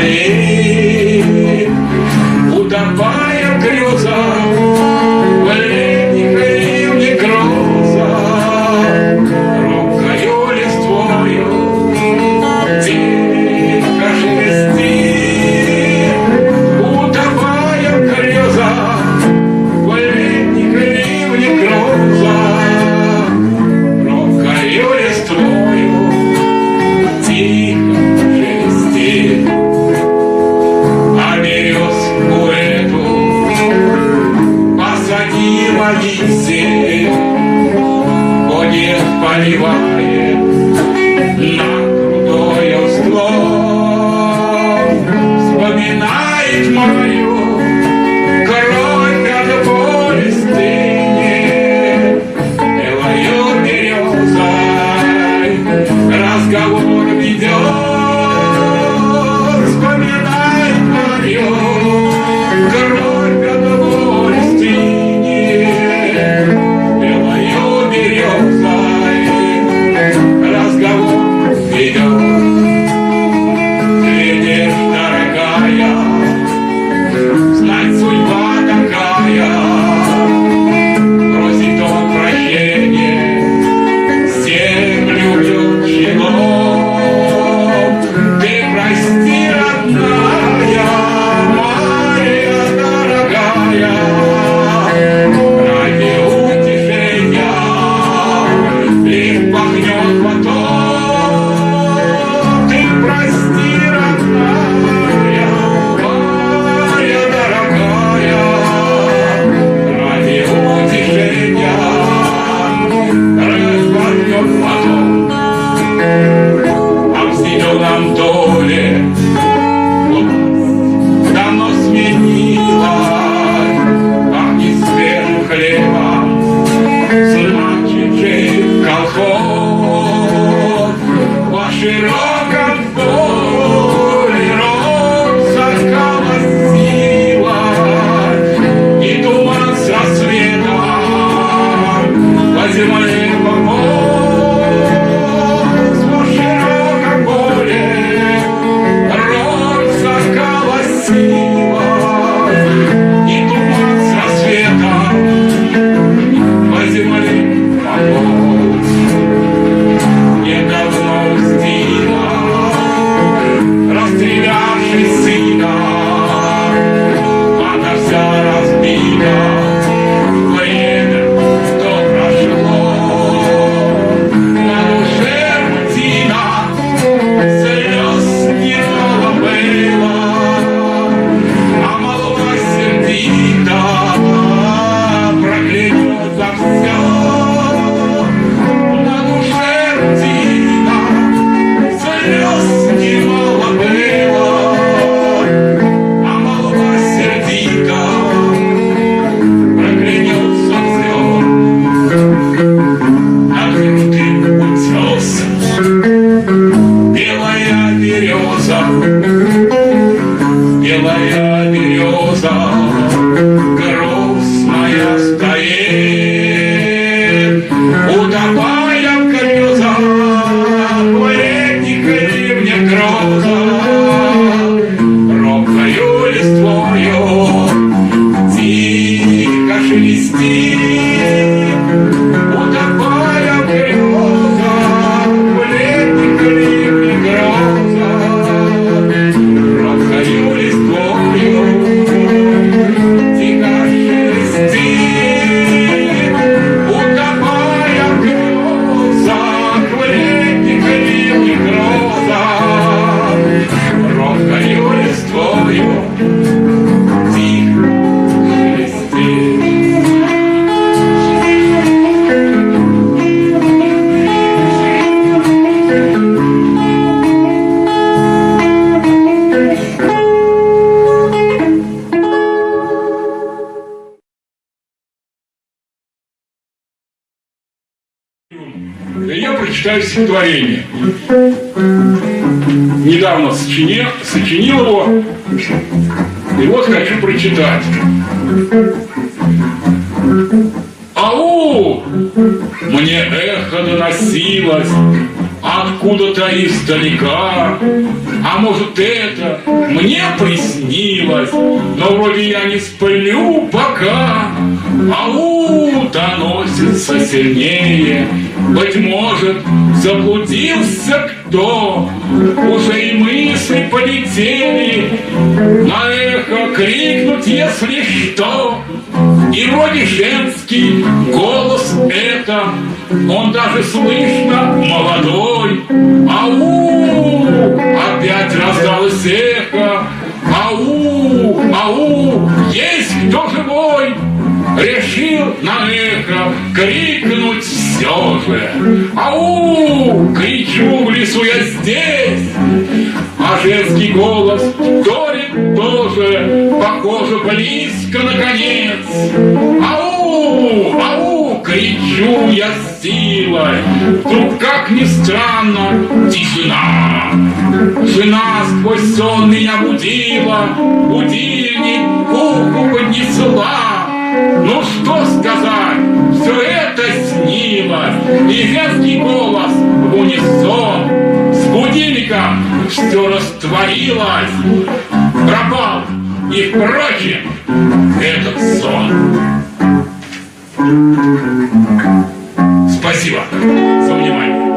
моей, утопая в грезах. поливает на крутой склон, вспоминает мою изучающего творения. Недавно сочине сочинил его, и вот хочу прочитать. Ау! Мне эхо доносилось откуда-то издалека. А может это мне приснилось, но вроде я не сплю пока. Ау, доносится сильнее, быть может, заблудился кто, уже и мысли полетели, на эхо крикнуть, если что. И вроде женский голос это, он даже слышно молодой. Ау, опять раздалось эхо. Ау, ау, есть кто живой? На эхо крикнуть все же. Ау, кричу в лесу я здесь. А женский голос вторит тоже, похоже, близко наконец. Ау, ау, кричу я силой. Вдруг, как ни странно, тишина. Жена сквозь сон меня будила, будильник уху поднесла. Все растворилось, пропал и, впрочем, этот сон. Спасибо за внимание.